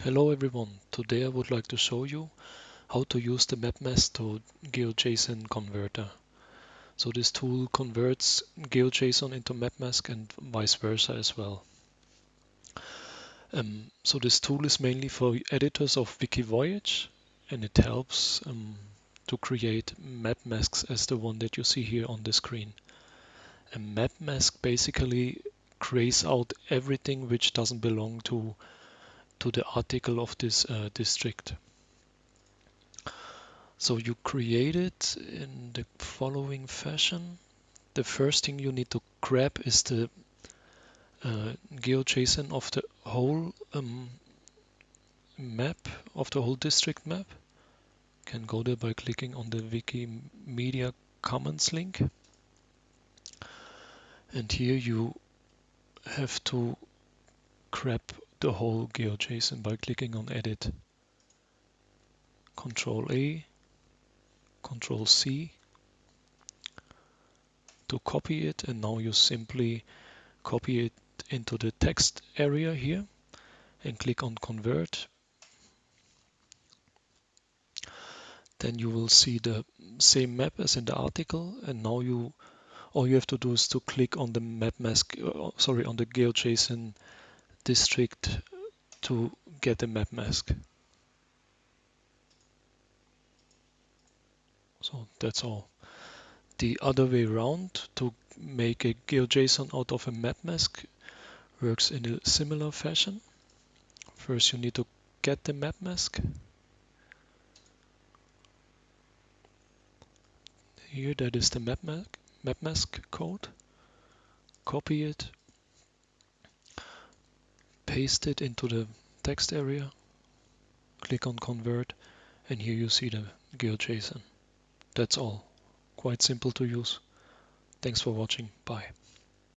Hello everyone, today I would like to show you how to use the MapMask to GeoJSON converter. So this tool converts GeoJSON into MapMask and vice versa as well. Um, so this tool is mainly for editors of Wikivoyage and it helps um, to create map masks as the one that you see here on the screen. A map mask basically grays out everything which doesn't belong to to the article of this uh, district. So you create it in the following fashion. The first thing you need to grab is the uh, GeoJSON of the whole um, map, of the whole district map. You can go there by clicking on the Wikimedia Commons link. And here you have to grab the whole GeoJSON by clicking on Edit. Control A, Control C to copy it and now you simply copy it into the text area here and click on Convert. Then you will see the same map as in the article and now you all you have to do is to click on the map mask, uh, sorry, on the GeoJSON district to get a map mask. So that's all. The other way around to make a GeoJSON out of a map mask works in a similar fashion. First you need to get the map mask. Here that is the map, mask, map mask code. Copy it paste it into the text area, click on convert, and here you see the GeoJSON. That's all. Quite simple to use. Thanks for watching. Bye.